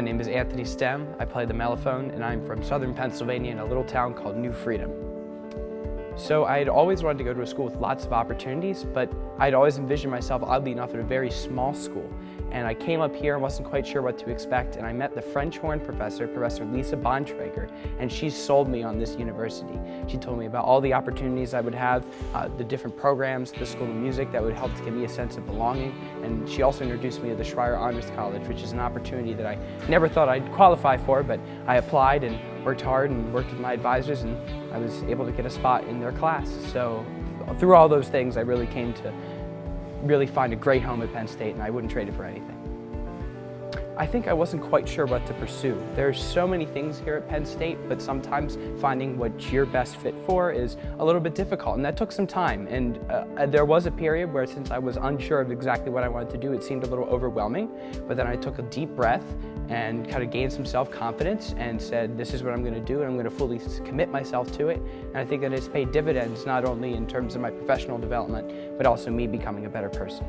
My name is Anthony Stem. I play the mellophone and I'm from southern Pennsylvania in a little town called New Freedom. So I had always wanted to go to a school with lots of opportunities, but I'd always envisioned myself oddly enough at a very small school. And I came up here and wasn't quite sure what to expect, and I met the French horn professor, Professor Lisa Bontrager, and she sold me on this university. She told me about all the opportunities I would have, uh, the different programs, the School of Music that would help to give me a sense of belonging, and she also introduced me to the Schreyer Honors College, which is an opportunity that I never thought I'd qualify for, but I applied and worked hard and worked with my advisors, and I was able to get a spot in their class. So through all those things, I really came to really find a great home at Penn State and I wouldn't trade it for anything. I think I wasn't quite sure what to pursue. There's so many things here at Penn State, but sometimes finding what you're best fit for is a little bit difficult, and that took some time. And uh, there was a period where since I was unsure of exactly what I wanted to do, it seemed a little overwhelming, but then I took a deep breath and kind of gained some self-confidence and said, this is what I'm going to do and I'm going to fully commit myself to it. And I think that it's paid dividends not only in terms of my professional development, but also me becoming a better person.